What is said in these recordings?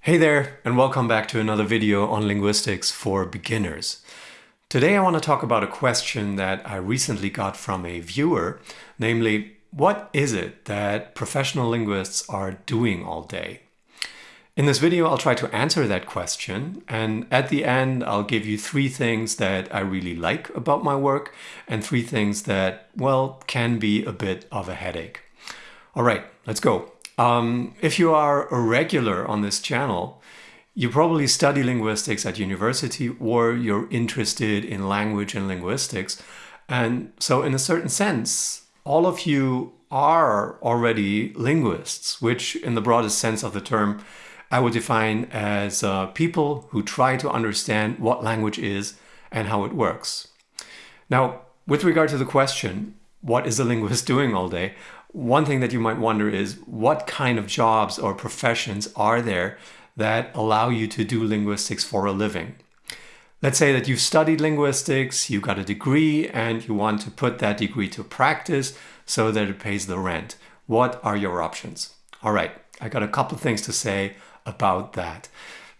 Hey there, and welcome back to another video on linguistics for beginners. Today I want to talk about a question that I recently got from a viewer, namely, what is it that professional linguists are doing all day? In this video, I'll try to answer that question, and at the end, I'll give you three things that I really like about my work and three things that, well, can be a bit of a headache. All right, let's go. Um, if you are a regular on this channel, you probably study linguistics at university or you're interested in language and linguistics. And so in a certain sense, all of you are already linguists, which in the broadest sense of the term, I would define as uh, people who try to understand what language is and how it works. Now, with regard to the question, what is a linguist doing all day? One thing that you might wonder is what kind of jobs or professions are there that allow you to do linguistics for a living? Let's say that you've studied linguistics, you got a degree, and you want to put that degree to practice so that it pays the rent. What are your options? All right, I got a couple of things to say about that.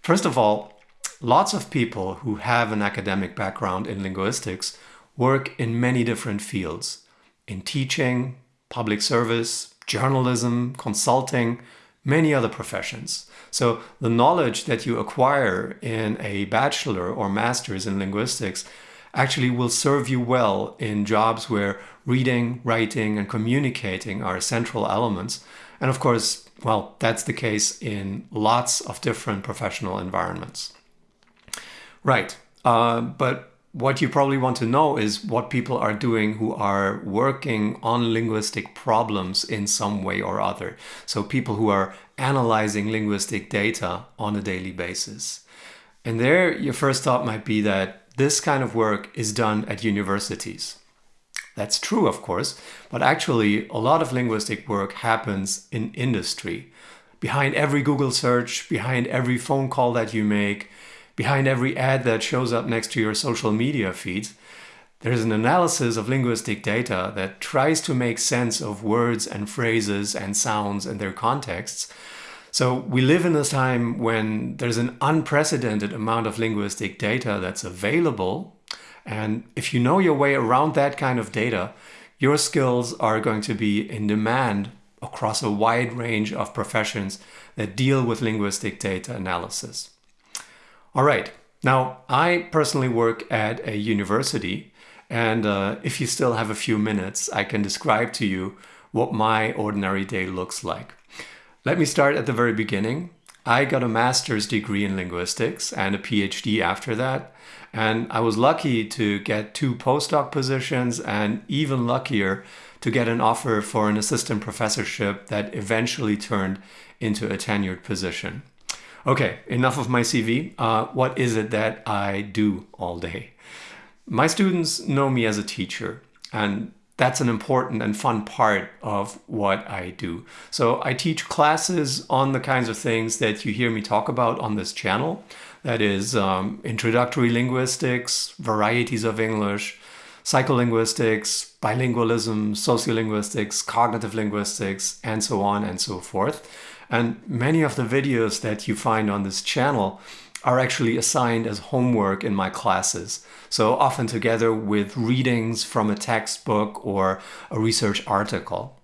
First of all, lots of people who have an academic background in linguistics work in many different fields in teaching, public service, journalism, consulting, many other professions. So the knowledge that you acquire in a bachelor or master's in linguistics actually will serve you well in jobs where reading, writing, and communicating are central elements. And of course, well, that's the case in lots of different professional environments. Right, uh, but what you probably want to know is what people are doing who are working on linguistic problems in some way or other. So people who are analyzing linguistic data on a daily basis. And there your first thought might be that this kind of work is done at universities. That's true, of course, but actually a lot of linguistic work happens in industry. Behind every Google search, behind every phone call that you make, behind every ad that shows up next to your social media feeds, there's an analysis of linguistic data that tries to make sense of words and phrases and sounds and their contexts. So we live in a time when there's an unprecedented amount of linguistic data that's available. And if you know your way around that kind of data, your skills are going to be in demand across a wide range of professions that deal with linguistic data analysis. All right. Now, I personally work at a university, and uh, if you still have a few minutes, I can describe to you what my ordinary day looks like. Let me start at the very beginning. I got a master's degree in linguistics and a PhD after that. And I was lucky to get two postdoc positions and even luckier to get an offer for an assistant professorship that eventually turned into a tenured position. Okay, enough of my CV. Uh, what is it that I do all day? My students know me as a teacher, and that's an important and fun part of what I do. So I teach classes on the kinds of things that you hear me talk about on this channel. That is um, introductory linguistics, varieties of English, psycholinguistics, bilingualism, sociolinguistics, cognitive linguistics, and so on and so forth. And many of the videos that you find on this channel are actually assigned as homework in my classes. So often together with readings from a textbook or a research article.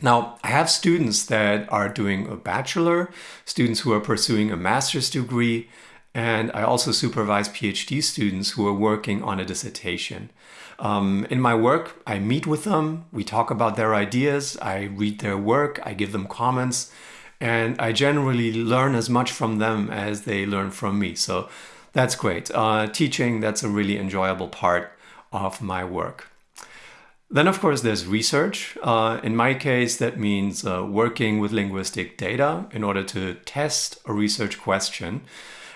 Now, I have students that are doing a bachelor, students who are pursuing a master's degree, and I also supervise PhD students who are working on a dissertation. Um, in my work, I meet with them, we talk about their ideas, I read their work, I give them comments, and I generally learn as much from them as they learn from me. So that's great. Uh, teaching, that's a really enjoyable part of my work. Then, of course, there's research. Uh, in my case, that means uh, working with linguistic data in order to test a research question.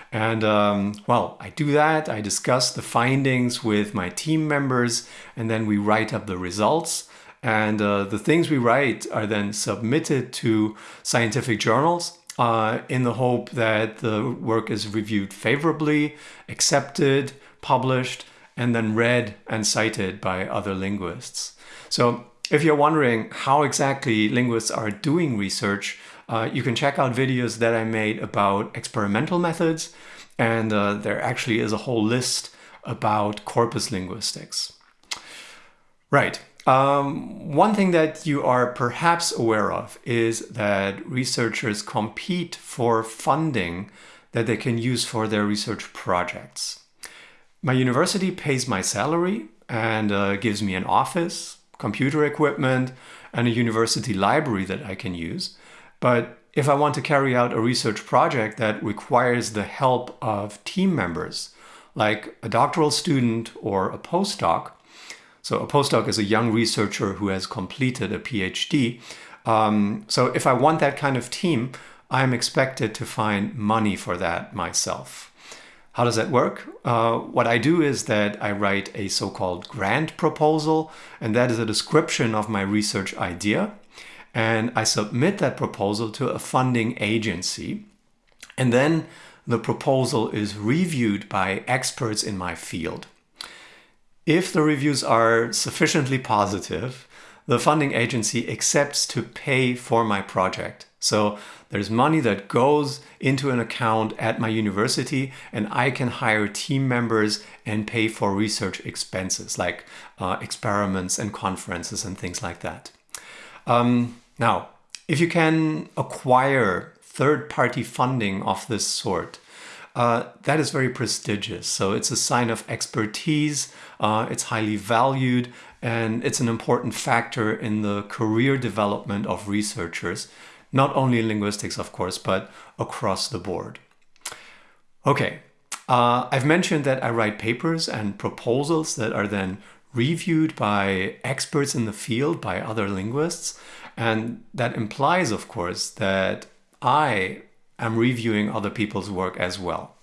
And um, well, I do that. I discuss the findings with my team members, and then we write up the results. And uh, the things we write are then submitted to scientific journals uh, in the hope that the work is reviewed favorably, accepted, published, and then read and cited by other linguists. So if you're wondering how exactly linguists are doing research, Uh, you can check out videos that I made about experimental methods, and uh, there actually is a whole list about corpus linguistics. Right. Um, one thing that you are perhaps aware of is that researchers compete for funding that they can use for their research projects. My university pays my salary and uh, gives me an office, computer equipment, and a university library that I can use. But if I want to carry out a research project that requires the help of team members, like a doctoral student or a postdoc, so a postdoc is a young researcher who has completed a PhD. Um, so if I want that kind of team, I'm expected to find money for that myself. How does that work? Uh, what I do is that I write a so-called grant proposal, and that is a description of my research idea. And I submit that proposal to a funding agency. And then the proposal is reviewed by experts in my field. If the reviews are sufficiently positive, the funding agency accepts to pay for my project. So there's money that goes into an account at my university and I can hire team members and pay for research expenses like uh, experiments and conferences and things like that. Um, now, if you can acquire third-party funding of this sort, uh, that is very prestigious. So it's a sign of expertise, uh, it's highly valued, and it's an important factor in the career development of researchers not only in linguistics, of course, but across the board. Okay, uh, I've mentioned that I write papers and proposals that are then reviewed by experts in the field, by other linguists, and that implies, of course, that I am reviewing other people's work as well.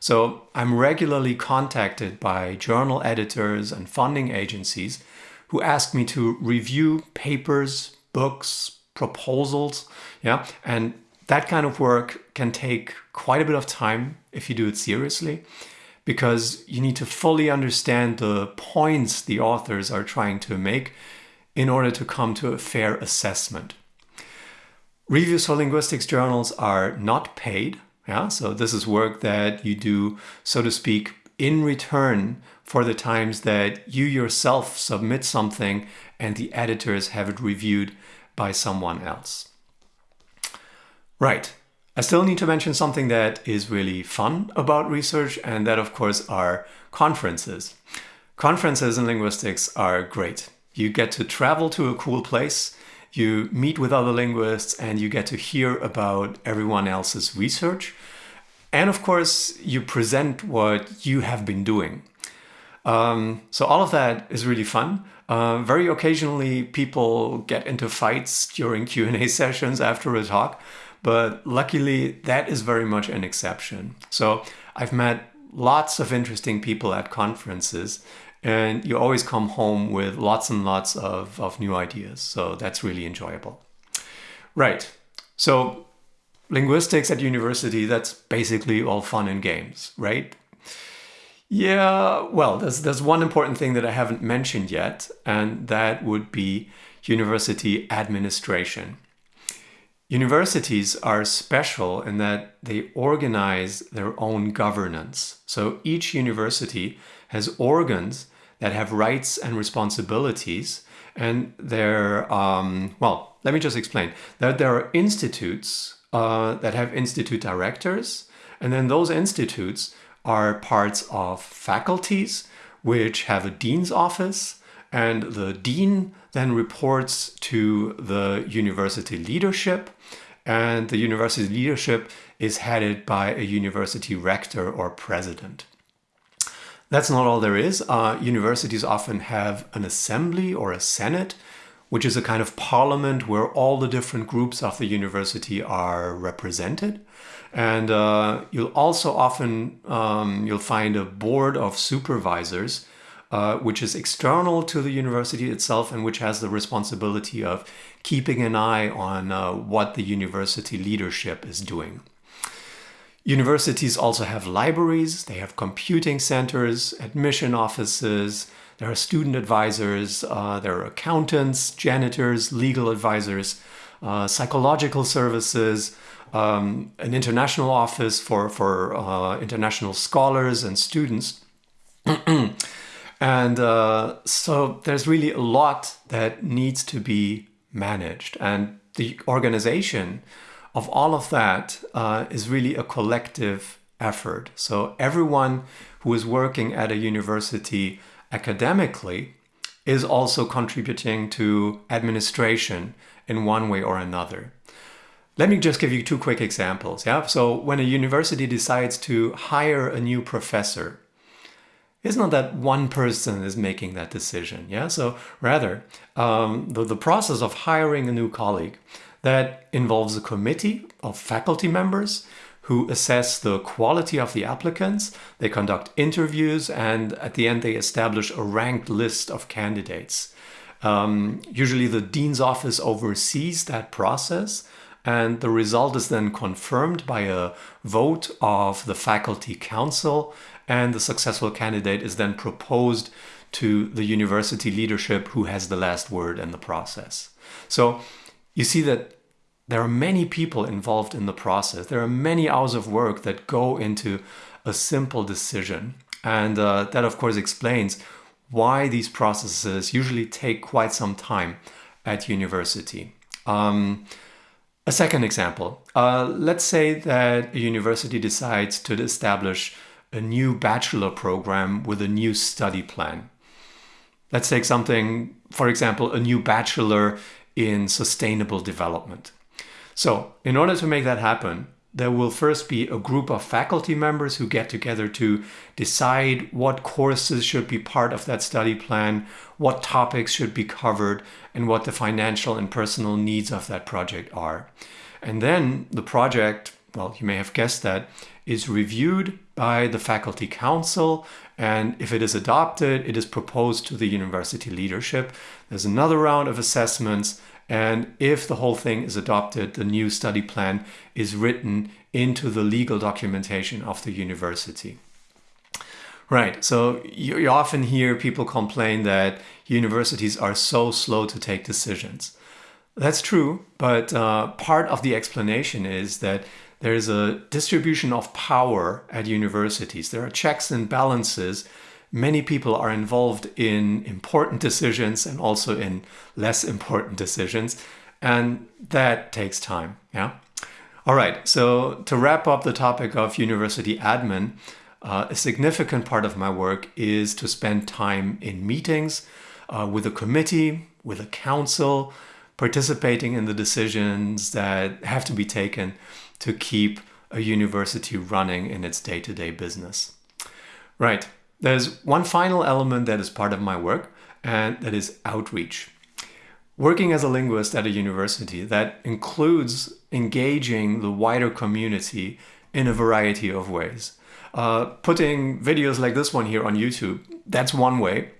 So I'm regularly contacted by journal editors and funding agencies who ask me to review papers, books, proposals. Yeah. And that kind of work can take quite a bit of time if you do it seriously because you need to fully understand the points the authors are trying to make in order to come to a fair assessment. Reviews for linguistics journals are not paid. Yeah, so this is work that you do, so to speak, in return for the times that you yourself submit something and the editors have it reviewed by someone else. Right. I still need to mention something that is really fun about research, and that, of course, are conferences. Conferences in linguistics are great. You get to travel to a cool place, you meet with other linguists, and you get to hear about everyone else's research. And of course, you present what you have been doing. Um, so all of that is really fun. Uh, very occasionally, people get into fights during Q&A sessions after a talk, but luckily that is very much an exception. So I've met lots of interesting people at conferences and you always come home with lots and lots of, of new ideas. So that's really enjoyable. Right. So linguistics at university, that's basically all fun and games, right? Yeah, well, there's, there's one important thing that I haven't mentioned yet, and that would be university administration. Universities are special in that they organize their own governance. So each university has organs that have rights and responsibilities and they're, um, well, let me just explain. That there are institutes uh, that have institute directors and then those institutes are parts of faculties which have a dean's office and the dean then reports to the university leadership and the university leadership is headed by a university rector or president. That's not all there is. Uh, universities often have an assembly or a senate, which is a kind of parliament where all the different groups of the university are represented. And uh, you'll also often, um, you'll find a board of supervisors, uh, which is external to the university itself and which has the responsibility of keeping an eye on uh, what the university leadership is doing. Universities also have libraries, they have computing centers, admission offices, there are student advisors, uh, there are accountants, janitors, legal advisors, uh, psychological services, um, an international office for, for uh, international scholars and students. and uh, so there's really a lot that needs to be managed. And the organization of all of that uh, is really a collective effort. So everyone who is working at a university academically is also contributing to administration in one way or another. Let me just give you two quick examples. Yeah. So when a university decides to hire a new professor, it's not that one person is making that decision. Yeah. So rather, um, the, the process of hiring a new colleague that involves a committee of faculty members who assess the quality of the applicants. They conduct interviews and at the end they establish a ranked list of candidates. Um, usually the dean's office oversees that process and the result is then confirmed by a vote of the faculty council and the successful candidate is then proposed to the university leadership who has the last word in the process. So you see that there are many people involved in the process. There are many hours of work that go into a simple decision. And uh, that of course explains why these processes usually take quite some time at university. Um, a second example, uh, let's say that a university decides to establish a new bachelor program with a new study plan. Let's take something, for example, a new bachelor in sustainable development. So in order to make that happen, there will first be a group of faculty members who get together to decide what courses should be part of that study plan, what topics should be covered, and what the financial and personal needs of that project are. And then the project, well, you may have guessed that, is reviewed by the faculty council. And if it is adopted, it is proposed to the university leadership. There's another round of assessments and if the whole thing is adopted, the new study plan is written into the legal documentation of the university. Right, so you, often hear people complain that universities are so slow to take decisions. That's true, but uh, part of the explanation is that there is a distribution of power at universities. There are checks and balances many people are involved in important decisions and also in less important decisions. And that takes time. Yeah. All right. So to wrap up the topic of university admin, uh, a significant part of my work is to spend time in meetings uh, with a committee, with a council, participating in the decisions that have to be taken to keep a university running in its day-to-day -day business. Right. There's one final element that is part of my work, and that is outreach. Working as a linguist at a university, that includes engaging the wider community in a variety of ways. Uh, putting videos like this one here on YouTube, that's one way.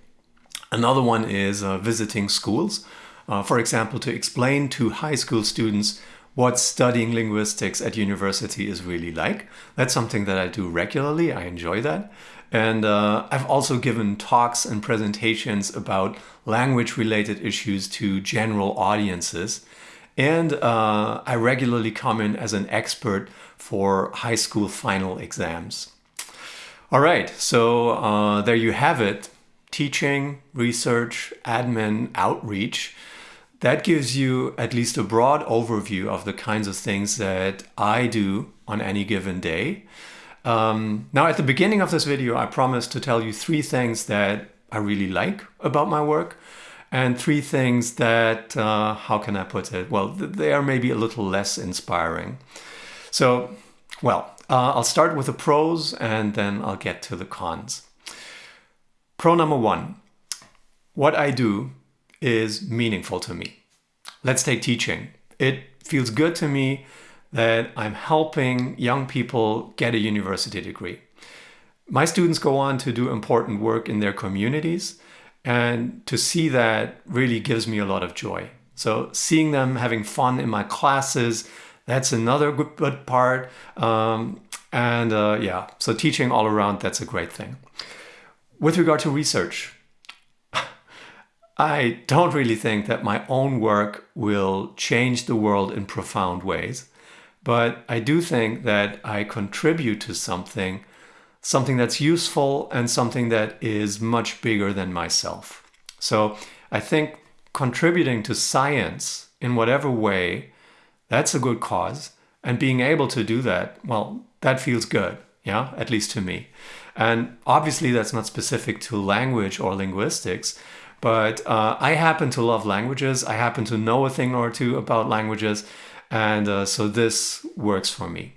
Another one is uh, visiting schools, uh, for example, to explain to high school students what studying linguistics at university is really like. That's something that I do regularly. I enjoy that. And uh, I've also given talks and presentations about language related issues to general audiences. And uh, I regularly come in as an expert for high school final exams. All right, so uh, there you have it. Teaching, research, admin, outreach. That gives you at least a broad overview of the kinds of things that I do on any given day. Um, now, at the beginning of this video, I promised to tell you three things that I really like about my work and three things that, uh, how can I put it? Well, they are maybe a little less inspiring. So, well, uh, I'll start with the pros and then I'll get to the cons. Pro number one, what I do is meaningful to me. Let's take teaching. It feels good to me that I'm helping young people get a university degree. My students go on to do important work in their communities and to see that really gives me a lot of joy. So seeing them having fun in my classes, that's another good, part. Um, and uh, yeah, so teaching all around, that's a great thing. With regard to research, I don't really think that my own work will change the world in profound ways, but I do think that I contribute to something, something that's useful and something that is much bigger than myself. So I think contributing to science in whatever way, that's a good cause. And being able to do that, well, that feels good, yeah, at least to me. And obviously, that's not specific to language or linguistics, but uh, I happen to love languages. I happen to know a thing or two about languages. And uh, so this works for me.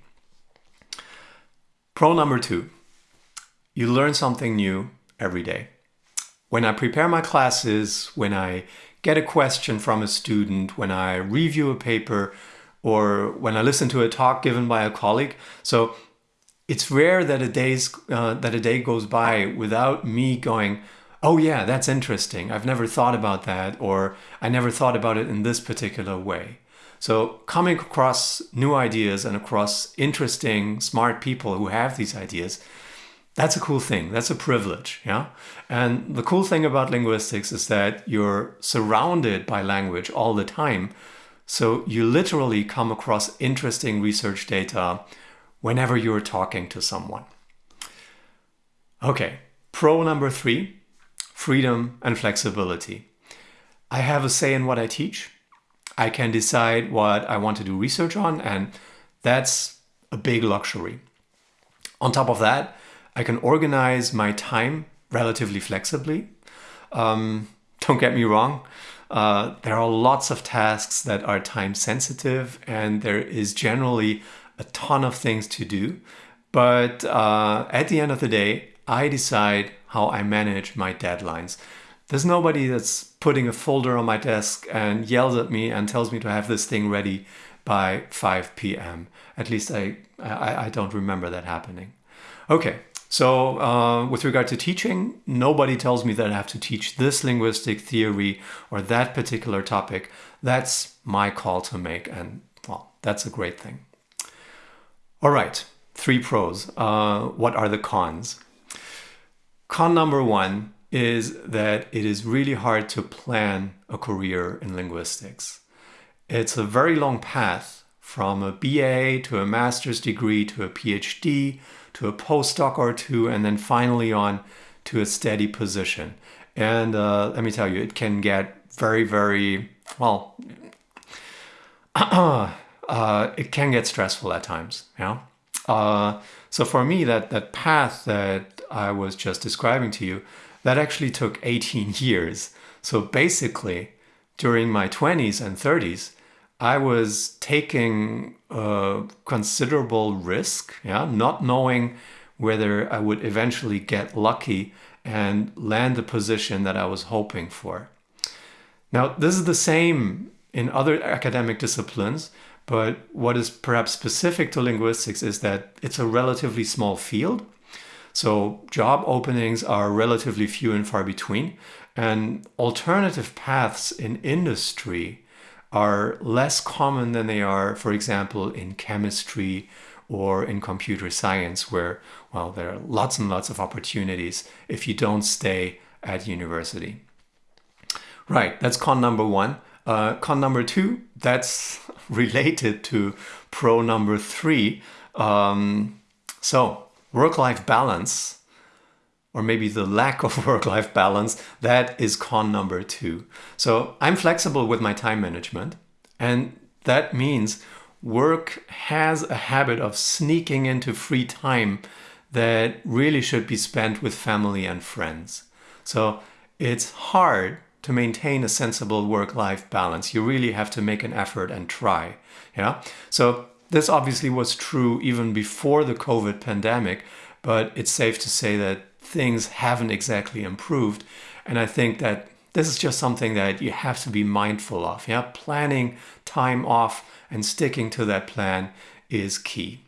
Pro number two you learn something new every day. When I prepare my classes, when I get a question from a student, when I review a paper, or when I listen to a talk given by a colleague. So it's rare that a day's uh, that a day goes by without me going, "Oh yeah, that's interesting. I've never thought about that," or "I never thought about it in this particular way." So coming across new ideas and across interesting, smart people who have these ideas, that's a cool thing. That's a privilege, yeah? And the cool thing about linguistics is that you're surrounded by language all the time. So you literally come across interesting research data whenever you're talking to someone. Okay, pro number three, freedom and flexibility. I have a say in what I teach. I can decide what I want to do research on, and that's a big luxury. On top of that, I can organize my time relatively flexibly. Um, don't get me wrong, uh, there are lots of tasks that are time sensitive, and there is generally a ton of things to do. But uh, at the end of the day, I decide how I manage my deadlines. There's nobody that's putting a folder on my desk and yells at me and tells me to have this thing ready by 5 p.m. At least I, I, I don't remember that happening. Okay, so, uh, with regard to teaching, nobody tells me that I have to teach this linguistic theory or that particular topic. That's my call to make, and well, that's a great thing. All right, three pros. Uh, what are the cons? Con number one is that it is really hard to plan a career in linguistics. It's a very long path from a BA to a master's degree to a PhD to a postdoc or two, and then finally on to a steady position. And uh, let me tell you, it can get very, very well. uh, it can get stressful at times. Yeah. Uh, so for me, that that path that I was just describing to you, that actually took 18 years. So basically, during my 20s and 30s, I was taking a considerable risk, yeah, not knowing whether I would eventually get lucky and land the position that I was hoping for. Now, this is the same in other academic disciplines, but what is perhaps specific to linguistics is that it's a relatively small field. So job openings are relatively few and far between, and alternative paths in industry are less common than they are, for example, in chemistry or in computer science, where, well, there are lots and lots of opportunities if you don't stay at university. Right, that's con number one. Uh, con number two, that's related to pro number three. Um, so, work life balance or maybe the lack of work life balance, that is con number two. So I'm flexible with my time management, and that means work has a habit of sneaking into free time that really should be spent with family and friends. So it's hard to maintain a sensible work life balance. You really have to make an effort and try. Yeah. So this obviously was true even before the COVID pandemic, but it's safe to say that things haven't exactly improved. And I think that this is just something that you have to be mindful of. Yeah, planning time off and sticking to that plan is key.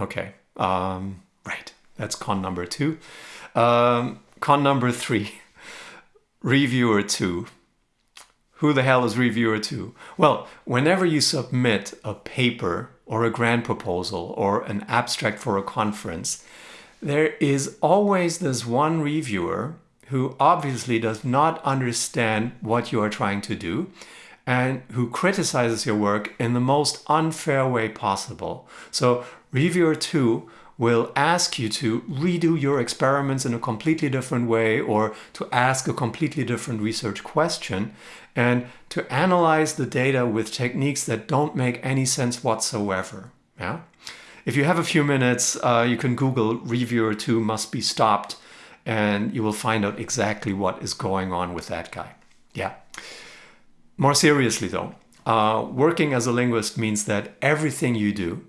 Okay, um, right. That's con number two. Um, con number three, reviewer two. Who the hell is reviewer two? Well, whenever you submit a paper or a grant proposal or an abstract for a conference, there is always this one reviewer who obviously does not understand what you are trying to do and who criticizes your work in the most unfair way possible. So reviewer 2 will ask you to redo your experiments in a completely different way or to ask a completely different research question and to analyze the data with techniques that don't make any sense whatsoever. Yeah? If you have a few minutes, uh, you can Google reviewer 2 must be stopped and you will find out exactly what is going on with that guy. Yeah. More seriously though, uh, working as a linguist means that everything you do,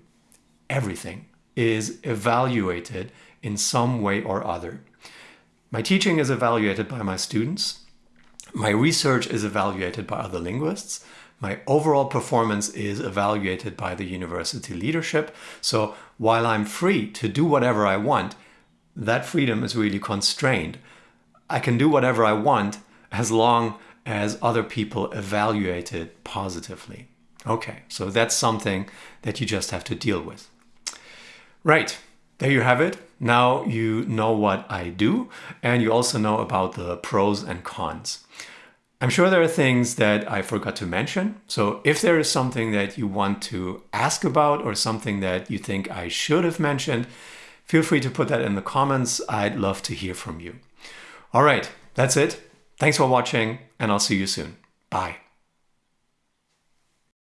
everything, is evaluated in some way or other. My teaching is evaluated by my students. My research is evaluated by other linguists. My overall performance is evaluated by the university leadership. So while I'm free to do whatever I want, that freedom is really constrained. I can do whatever I want as long as other people evaluate it positively. Okay, so that's something that you just have to deal with. Right, there you have it. Now you know what I do and you also know about the pros and cons. I'm sure there are things that I forgot to mention. So if there is something that you want to ask about or something that you think I should have mentioned, feel free to put that in the comments. I'd love to hear from you. All right, that's it. Thanks for watching and I'll see you soon. Bye.